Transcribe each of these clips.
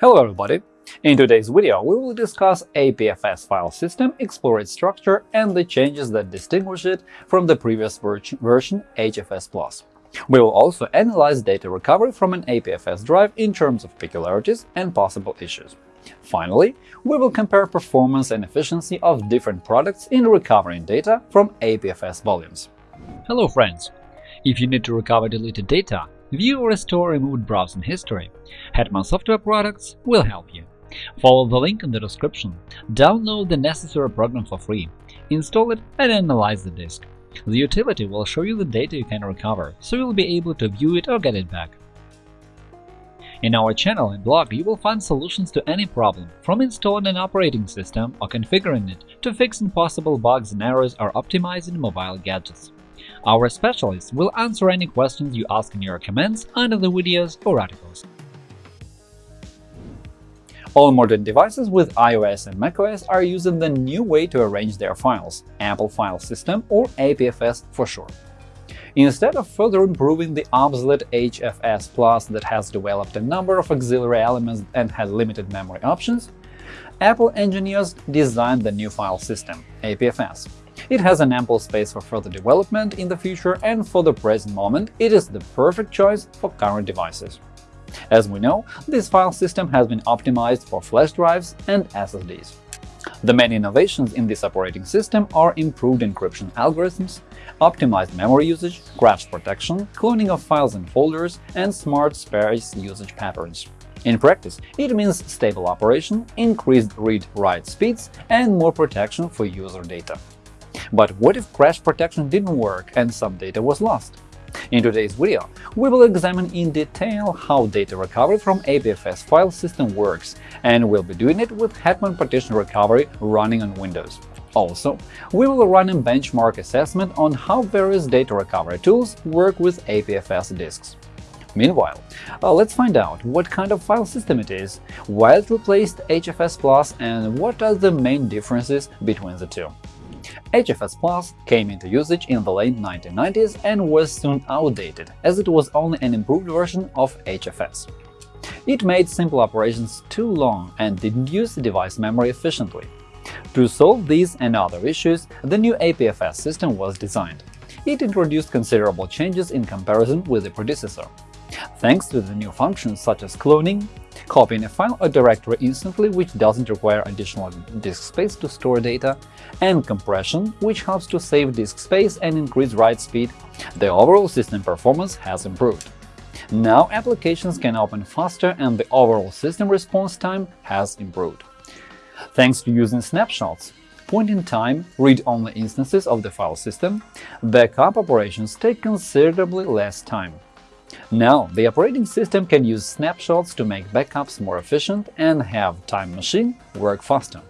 Hello everybody! In today's video, we will discuss APFS file system, explore its structure and the changes that distinguish it from the previous version HFS+. We will also analyze data recovery from an APFS drive in terms of peculiarities and possible issues. Finally, we will compare performance and efficiency of different products in recovering data from APFS volumes. Hello friends! If you need to recover deleted data, view or restore removed browsing history, Hetman Software Products will help you. Follow the link in the description, download the necessary program for free, install it and analyze the disk. The utility will show you the data you can recover, so you'll be able to view it or get it back. In our channel and blog, you will find solutions to any problem, from installing an operating system or configuring it to fixing possible bugs and errors or optimizing mobile gadgets. Our specialists will answer any questions you ask in your comments under the videos or articles. All modern devices with iOS and macOS are using the new way to arrange their files – Apple File System or APFS for short. Instead of further improving the obsolete HFS Plus that has developed a number of auxiliary elements and has limited memory options, Apple engineers designed the new file system, APFS. It has an ample space for further development in the future, and for the present moment it is the perfect choice for current devices. As we know, this file system has been optimized for flash drives and SSDs. The main innovations in this operating system are improved encryption algorithms, optimized memory usage, crash protection, cloning of files and folders, and smart space usage patterns. In practice, it means stable operation, increased read-write speeds, and more protection for user data. But what if crash protection didn't work and some data was lost? In today's video, we will examine in detail how data recovery from APFS file system works, and we'll be doing it with Hetman Partition Recovery running on Windows. Also, we will run a benchmark assessment on how various data recovery tools work with APFS disks. Meanwhile, uh, let's find out what kind of file system it is, why it replaced HFS Plus, and what are the main differences between the two. HFS Plus came into usage in the late 1990s and was soon outdated, as it was only an improved version of HFS. It made simple operations too long and didn't use the device memory efficiently. To solve these and other issues, the new APFS system was designed. It introduced considerable changes in comparison with the predecessor. Thanks to the new functions such as cloning, copying a file or directory instantly which doesn't require additional disk space to store data, and compression, which helps to save disk space and increase write speed, the overall system performance has improved. Now applications can open faster and the overall system response time has improved. Thanks to using snapshots, point-in-time, read-only instances of the file system, backup operations take considerably less time. Now, the operating system can use snapshots to make backups more efficient and have Time Machine work faster.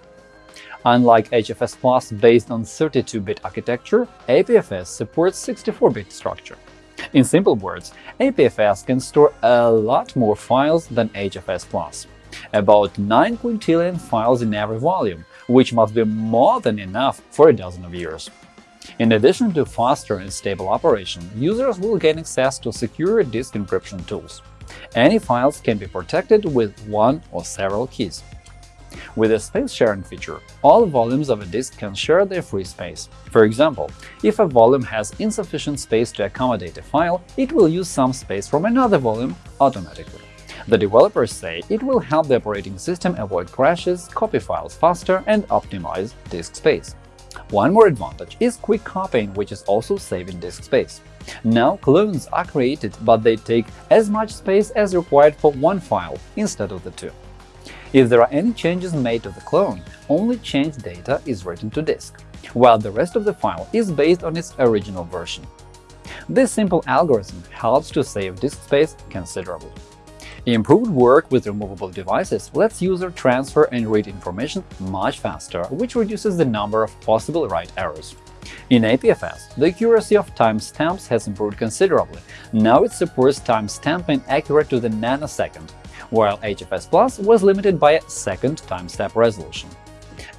Unlike HFS Plus based on 32-bit architecture, APFS supports 64-bit structure. In simple words, APFS can store a lot more files than HFS Plus – about 9 quintillion files in every volume, which must be more than enough for a dozen of years. In addition to faster and stable operation, users will gain access to secure disk encryption tools. Any files can be protected with one or several keys. With the space sharing feature, all volumes of a disk can share their free space. For example, if a volume has insufficient space to accommodate a file, it will use some space from another volume automatically. The developers say it will help the operating system avoid crashes, copy files faster, and optimize disk space. One more advantage is quick copying, which is also saving disk space. Now clones are created, but they take as much space as required for one file instead of the two. If there are any changes made to the clone, only changed data is written to disk, while the rest of the file is based on its original version. This simple algorithm helps to save disk space considerably. Improved work with removable devices lets user transfer and read information much faster, which reduces the number of possible write errors. In APFS, the accuracy of timestamps has improved considerably. Now it supports timestamping accurate to the nanosecond, while HFS Plus was limited by a second timestamp resolution.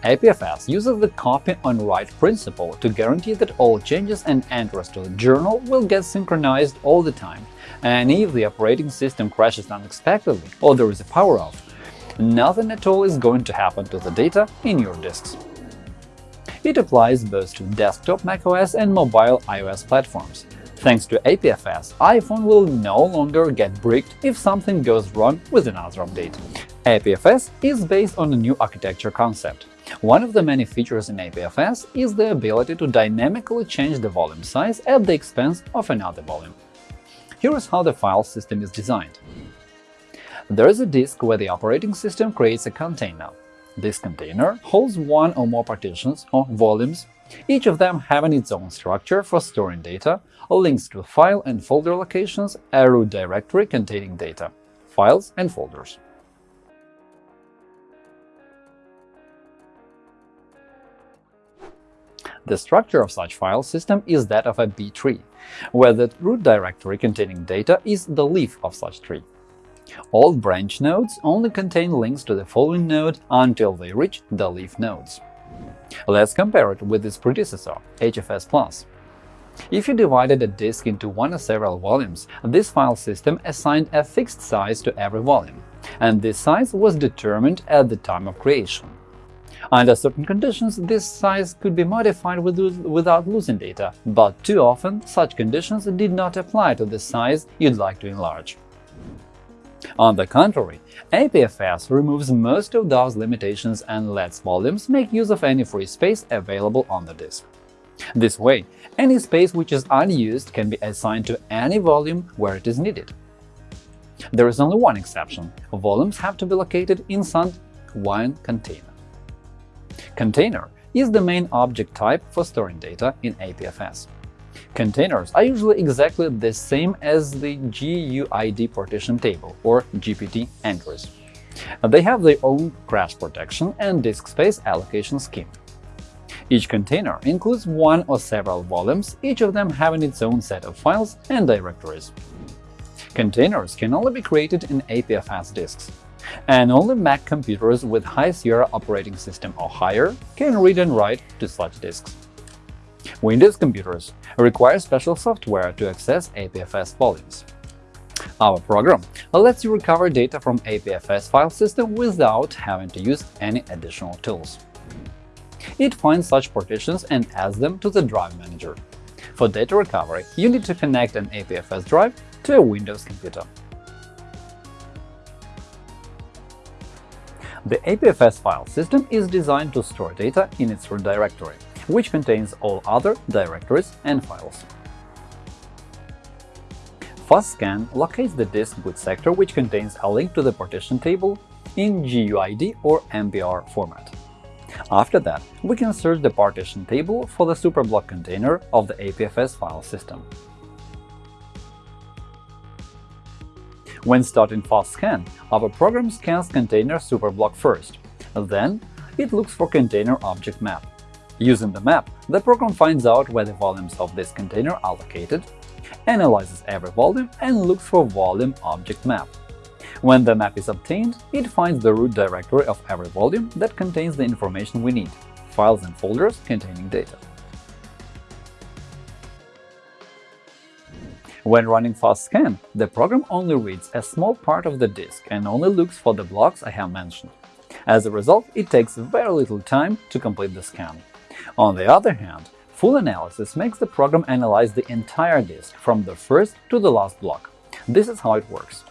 APFS uses the copy-on-write principle to guarantee that all changes and entries to the journal will get synchronized all the time, and if the operating system crashes unexpectedly or there is a power-off, nothing at all is going to happen to the data in your disks. It applies both to desktop macOS and mobile iOS platforms. Thanks to APFS, iPhone will no longer get bricked if something goes wrong with another update. APFS is based on a new architecture concept. One of the many features in APFS is the ability to dynamically change the volume size at the expense of another volume. Here is how the file system is designed. There is a disk where the operating system creates a container. This container holds one or more partitions or volumes, each of them having its own structure for storing data, links to file and folder locations, a root directory containing data, files and folders. The structure of such file system is that of a B-tree, where the root directory containing data is the leaf of such tree. All branch nodes only contain links to the following node until they reach the leaf nodes. Let's compare it with its predecessor, HFS+. If you divided a disk into one or several volumes, this file system assigned a fixed size to every volume, and this size was determined at the time of creation. Under certain conditions, this size could be modified without losing data, but too often such conditions did not apply to the size you'd like to enlarge. On the contrary, APFS removes most of those limitations and lets volumes make use of any free space available on the disk. This way, any space which is unused can be assigned to any volume where it is needed. There is only one exception – volumes have to be located inside one container. Container is the main object type for storing data in APFS. Containers are usually exactly the same as the GUID partition table or GPT entries. They have their own crash protection and disk space allocation scheme. Each container includes one or several volumes, each of them having its own set of files and directories. Containers can only be created in APFS disks and only Mac computers with High Sierra operating system or higher can read and write to such disks. Windows computers require special software to access APFS volumes. Our program lets you recover data from APFS file system without having to use any additional tools. It finds such partitions and adds them to the Drive Manager. For data recovery, you need to connect an APFS drive to a Windows computer. The APFS file system is designed to store data in its root directory, which contains all other directories and files. FastScan locates the disk boot sector which contains a link to the partition table in GUID or MBR format. After that, we can search the partition table for the superblock container of the APFS file system. When starting FastScan, our program scans container superblock first, then it looks for container object map. Using the map, the program finds out where the volumes of this container are located, analyzes every volume and looks for volume object map. When the map is obtained, it finds the root directory of every volume that contains the information we need – files and folders containing data. When running FastScan, the program only reads a small part of the disk and only looks for the blocks I have mentioned. As a result, it takes very little time to complete the scan. On the other hand, full analysis makes the program analyze the entire disk from the first to the last block. This is how it works.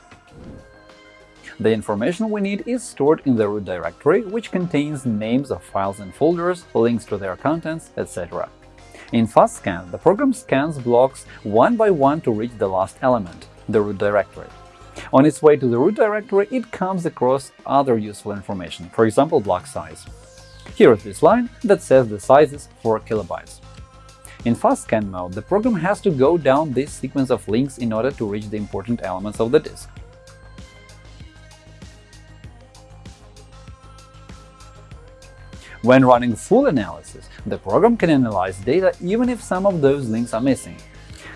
The information we need is stored in the root directory, which contains names of files and folders, links to their contents, etc. In FastScan, the program scans blocks one by one to reach the last element, the root directory. On its way to the root directory, it comes across other useful information, for example, block size. Here is this line that says the size is 4 kilobytes. In FastScan mode, the program has to go down this sequence of links in order to reach the important elements of the disk. When running full analysis, the program can analyze data even if some of those links are missing,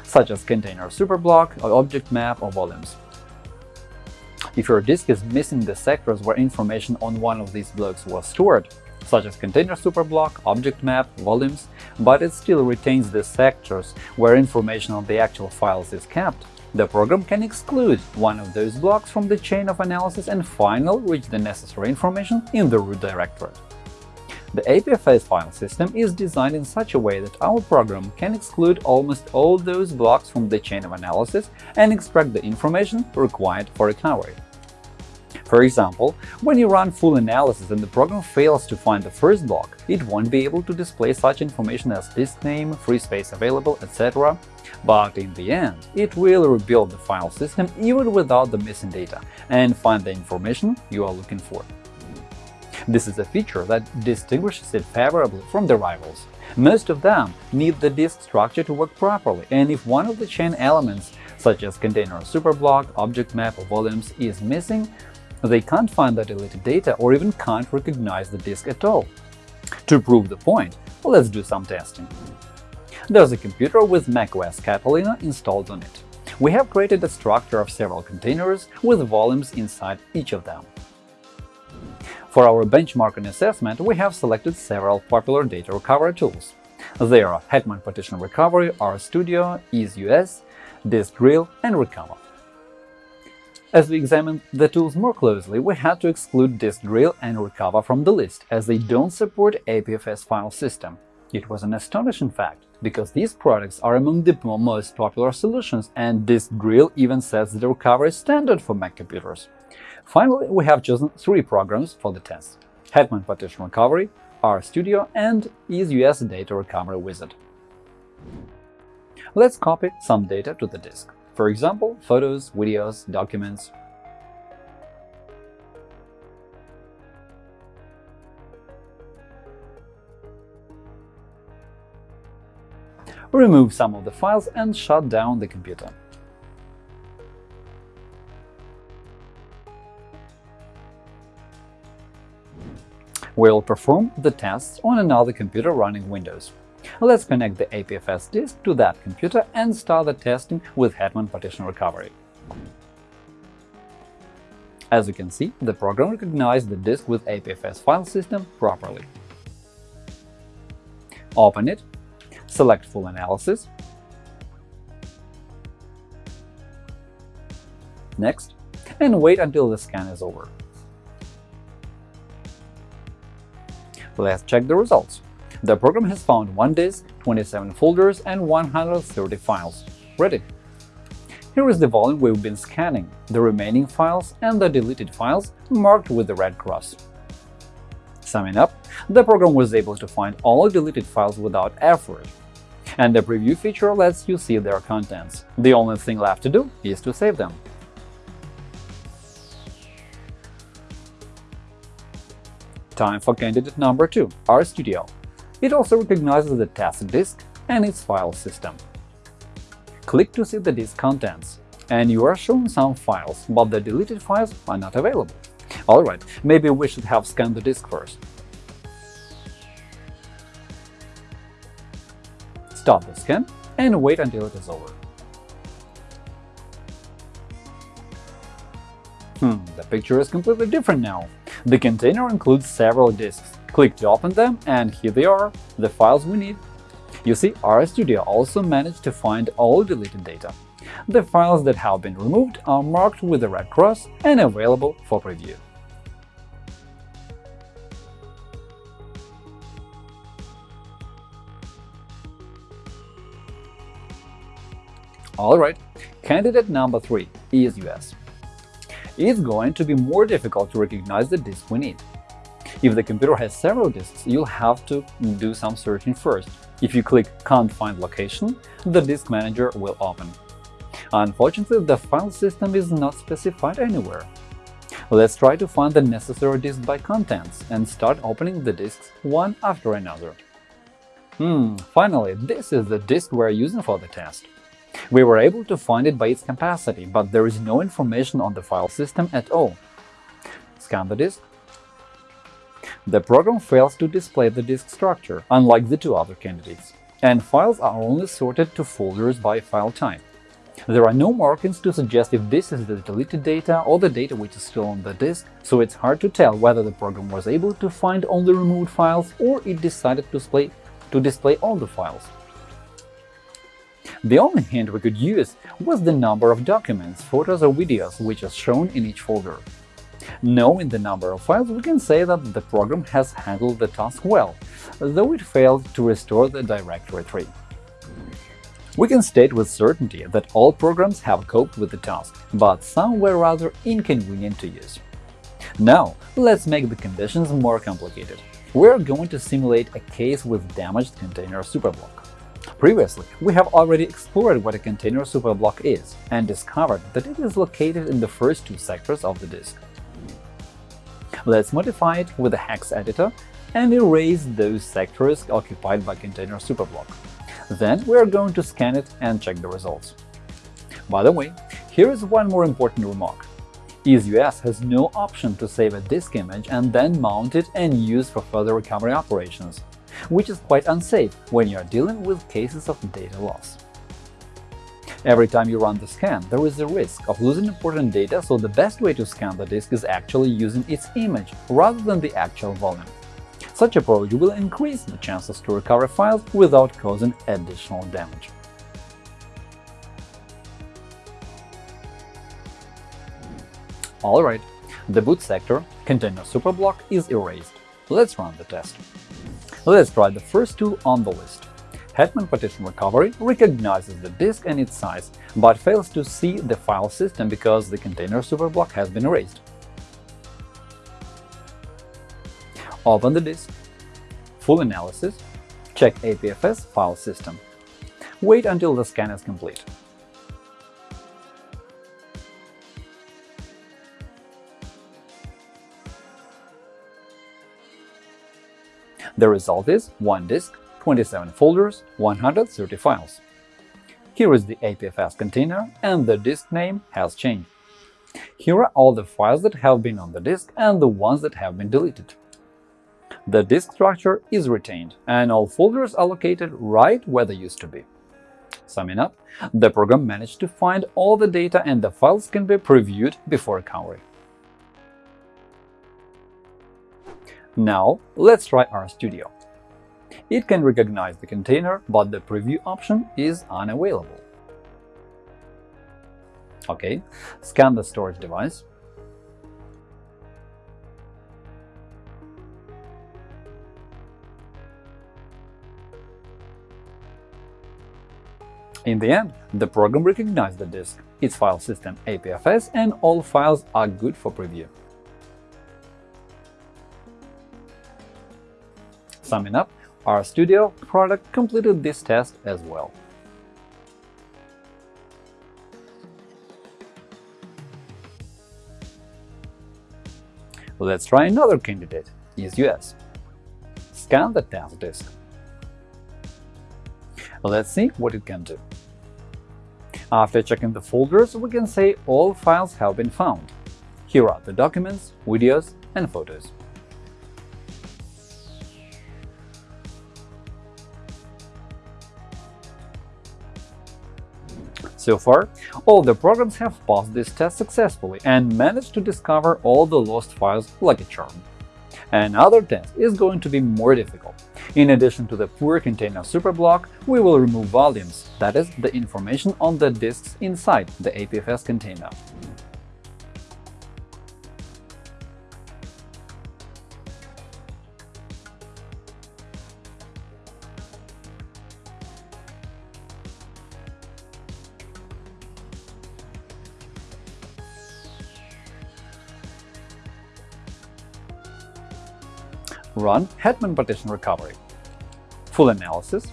such as container superblock, or object map, or volumes. If your disk is missing the sectors where information on one of these blocks was stored, such as container superblock, object map, volumes, but it still retains the sectors where information on the actual files is kept, the program can exclude one of those blocks from the chain of analysis and finally reach the necessary information in the root directorate. The APFS file system is designed in such a way that our program can exclude almost all those blocks from the chain of analysis and extract the information required for recovery. For example, when you run full analysis and the program fails to find the first block, it won't be able to display such information as disk name, free space available, etc. But in the end, it will rebuild the file system even without the missing data and find the information you are looking for. This is a feature that distinguishes it favorably from the rivals. Most of them need the disk structure to work properly, and if one of the chain elements, such as container superblock, object map, or volumes, is missing, they can't find the deleted data or even can't recognize the disk at all. To prove the point, let's do some testing. There's a computer with macOS Catalina installed on it. We have created a structure of several containers with volumes inside each of them. For our benchmarking assessment, we have selected several popular data recovery tools. They are Hetman Partition Recovery, RStudio, EaseUS, DiskDrill, and Recuva. As we examined the tools more closely, we had to exclude DiskDrill and Recuva from the list, as they don't support APFS file system. It was an astonishing fact, because these products are among the most popular solutions, and DiskDrill even sets the recovery standard for Mac computers. Finally, we have chosen three programs for the test – Hetman Partition Recovery, RStudio, and EaseUS Data Recovery Wizard. Let's copy some data to the disk. For example, photos, videos, documents. Remove some of the files and shut down the computer. We'll perform the tests on another computer running Windows. Let's connect the APFS disk to that computer and start the testing with Hetman Partition Recovery. As you can see, the program recognized the disk with APFS file system properly. Open it, select Full Analysis, Next, and wait until the scan is over. Let's check the results. The program has found one disk, 27 folders, and 130 files. Ready! Here is the volume we've been scanning, the remaining files and the deleted files marked with the red cross. Summing up, the program was able to find all deleted files without effort, and the preview feature lets you see their contents. The only thing left to do is to save them. Time for candidate number 2, RStudio. It also recognizes the task disk and its file system. Click to see the disk contents, and you are shown some files, but the deleted files are not available. Alright, maybe we should have scanned the disk first. Stop the scan and wait until it is over. Hmm, the picture is completely different now. The container includes several disks, Click to open them, and here they are, the files we need. You see, RStudio also managed to find all deleted data. The files that have been removed are marked with a red cross and available for preview. Alright, candidate number 3 EaseUS. It's going to be more difficult to recognize the disk we need. If the computer has several disks, you'll have to do some searching first. If you click Can't find location, the disk manager will open. Unfortunately, the file system is not specified anywhere. Let's try to find the necessary disk by contents and start opening the disks one after another. Hmm, finally, this is the disk we're using for the test. We were able to find it by its capacity, but there is no information on the file system at all. Scan the disk the program fails to display the disk structure, unlike the two other candidates, and files are only sorted to folders by file type. There are no markings to suggest if this is the deleted data or the data which is still on the disk, so it's hard to tell whether the program was able to find only removed files or it decided to display, to display all the files. The only hint we could use was the number of documents, photos or videos which is shown in each folder. Knowing the number of files, we can say that the program has handled the task well, though it failed to restore the directory tree. We can state with certainty that all programs have coped with the task, but some were rather inconvenient to use. Now, let's make the conditions more complicated. We're going to simulate a case with damaged container superblock. Previously, we have already explored what a container superblock is and discovered that it is located in the first two sectors of the disk. Let's modify it with a hex editor and erase those sectors occupied by container superblock. Then we are going to scan it and check the results. By the way, here is one more important remark. EaseUS has no option to save a disk image and then mount it and use for further recovery operations, which is quite unsafe when you are dealing with cases of data loss. Every time you run the scan, there is a risk of losing important data, so the best way to scan the disk is actually using its image rather than the actual volume. Such approach will increase the chances to recover files without causing additional damage. Alright, the boot sector, container superblock, is erased. Let's run the test. Let's try the first tool on the list. Hetman Partition Recovery recognizes the disk and its size, but fails to see the file system because the container superblock has been erased. Open the disk, full analysis, check APFS file system. Wait until the scan is complete. The result is one disk, 27 folders, 130 files. Here is the APFS container, and the disk name has changed. Here are all the files that have been on the disk and the ones that have been deleted. The disk structure is retained, and all folders are located right where they used to be. Summing up, the program managed to find all the data and the files can be previewed before recovery. Now, let's try RStudio. It can recognize the container, but the preview option is unavailable. OK, scan the storage device. In the end, the program recognized the disk, its file system APFS, and all files are good for preview. Summing up, RStudio product completed this test as well. Let's try another candidate, EaseUS. Scan the test disk. Let's see what it can do. After checking the folders, we can say all files have been found. Here are the documents, videos, and photos. So far, all the programs have passed this test successfully and managed to discover all the lost files like a charm. Another test is going to be more difficult. In addition to the poor container superblock, we will remove volumes, that is, the information on the disks inside the APFS container. Run Hetman Partition Recovery. Full analysis,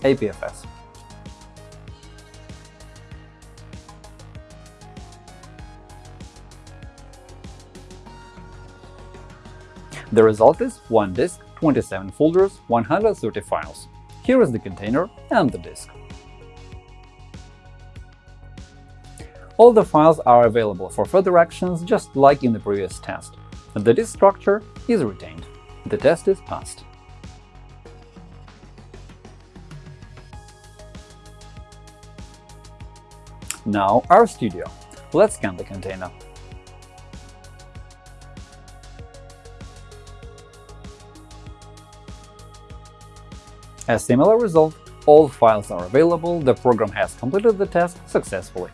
APFS. The result is one disk, 27 folders, 130 files. Here is the container and the disk. All the files are available for further actions just like in the previous test. The disk structure is retained. The test is passed. Now RStudio. Let's scan the container. A similar result all files are available, the program has completed the task successfully.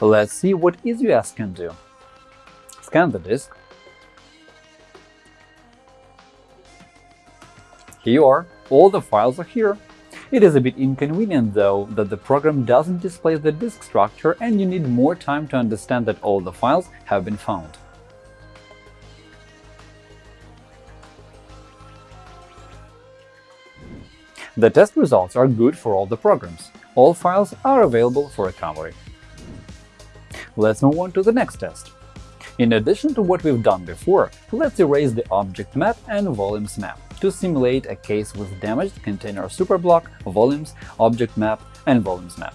Let's see what EaseUS can do. Scan the disk. Here you are, all the files are here. It is a bit inconvenient, though, that the program doesn't display the disk structure and you need more time to understand that all the files have been found. The test results are good for all the programs. All files are available for recovery. Let's move on to the next test. In addition to what we've done before, let's erase the object map and volumes map to simulate a case with damaged container superblock, volumes, object map, and volumes map.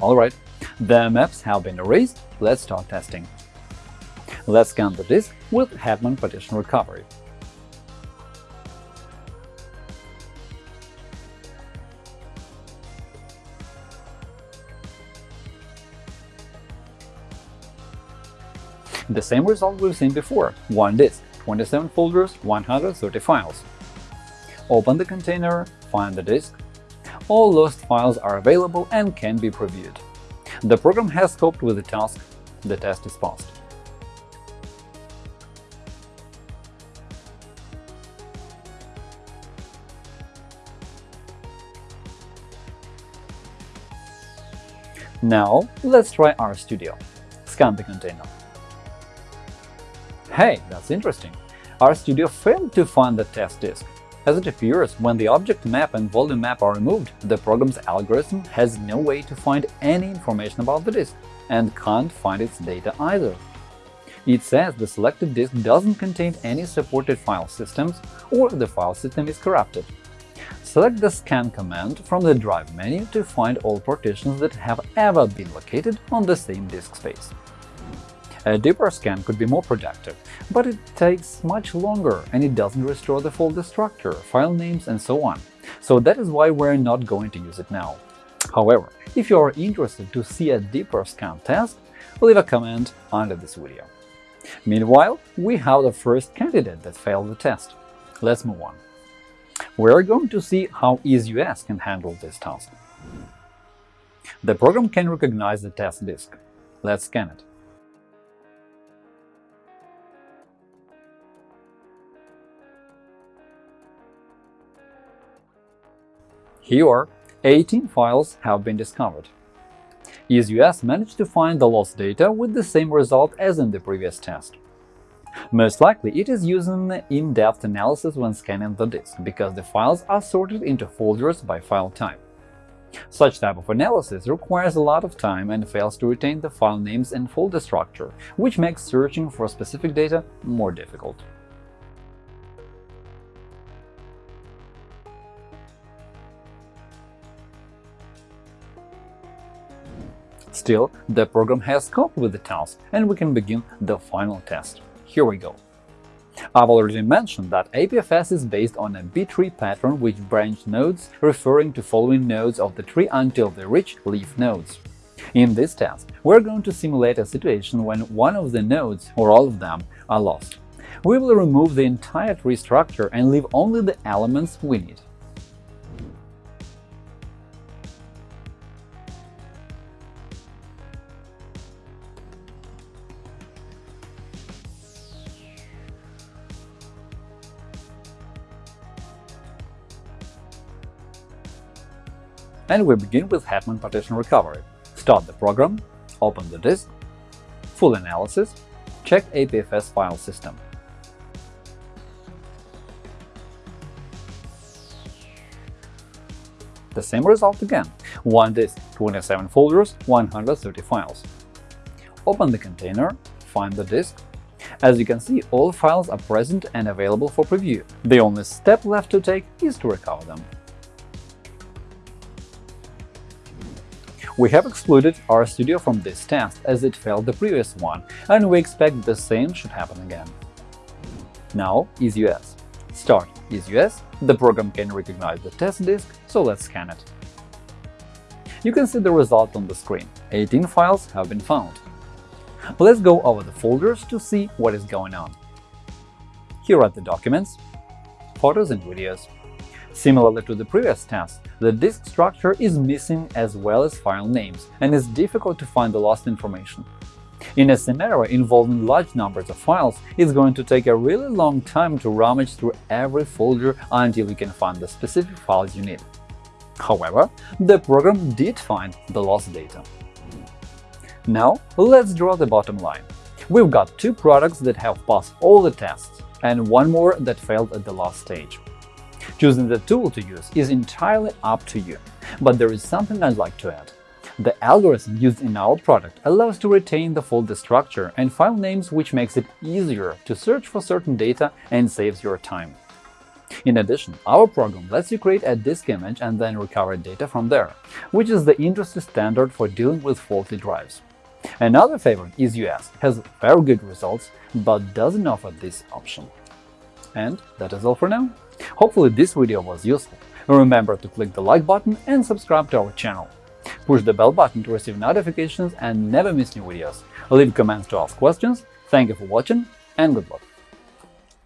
Alright, the maps have been erased, let's start testing. Let's scan the disk with Hetman Partition Recovery. The same result we've seen before – one disk, 27 folders, 130 files. Open the container, find the disk. All lost files are available and can be previewed. The program has coped with the task, the test is passed. Now let's try RStudio. Scan the container. Hey, that's interesting. RStudio failed to find the test disk. As it appears, when the object map and volume map are removed, the program's algorithm has no way to find any information about the disk and can't find its data either. It says the selected disk doesn't contain any supported file systems or the file system is corrupted. Select the Scan command from the Drive menu to find all partitions that have ever been located on the same disk space. A deeper scan could be more productive, but it takes much longer and it doesn't restore the folder structure, file names, and so on. So that is why we're not going to use it now. However, if you are interested to see a deeper scan test, leave a comment under this video. Meanwhile, we have the first candidate that failed the test. Let's move on. We're going to see how EaseUS can handle this task. The program can recognize the test disk. Let's scan it. Here, 18 files have been discovered. EaseUS managed to find the lost data with the same result as in the previous test. Most likely, it is using in-depth analysis when scanning the disk, because the files are sorted into folders by file type. Such type of analysis requires a lot of time and fails to retain the file names and folder structure, which makes searching for specific data more difficult. Still, the program has coped with the task, and we can begin the final test. Here we go. I've already mentioned that APFS is based on a B-tree pattern with branch nodes referring to following nodes of the tree until they reach leaf nodes. In this test, we're going to simulate a situation when one of the nodes, or all of them, are lost. We will remove the entire tree structure and leave only the elements we need. And we begin with Hetman Partition Recovery. Start the program, open the disk, full analysis, check APFS file system. The same result again – one disk, 27 folders, 130 files. Open the container, find the disk. As you can see, all files are present and available for preview. The only step left to take is to recover them. We have excluded RStudio from this test as it failed the previous one, and we expect the same should happen again. Now EaseUS. Start EaseUS, the program can recognize the test disk, so let's scan it. You can see the result on the screen. 18 files have been found. Let's go over the folders to see what is going on. Here are the documents, photos and videos. Similarly to the previous test, the disk structure is missing as well as file names, and it's difficult to find the lost information. In a scenario involving large numbers of files, it's going to take a really long time to rummage through every folder until you can find the specific files you need. However, the program did find the lost data. Now, let's draw the bottom line. We've got two products that have passed all the tests, and one more that failed at the last stage. Choosing the tool to use is entirely up to you, but there is something I'd like to add. The algorithm used in our product allows to retain the folder structure and file names which makes it easier to search for certain data and saves your time. In addition, our program lets you create a disk image and then recover data from there, which is the industry standard for dealing with faulty drives. Another favorite EaseUS has very good results, but doesn't offer this option. And that is all for now. Hopefully this video was useful. Remember to click the like button and subscribe to our channel. Push the bell button to receive notifications and never miss new videos. Leave comments to ask questions. Thank you for watching and good luck!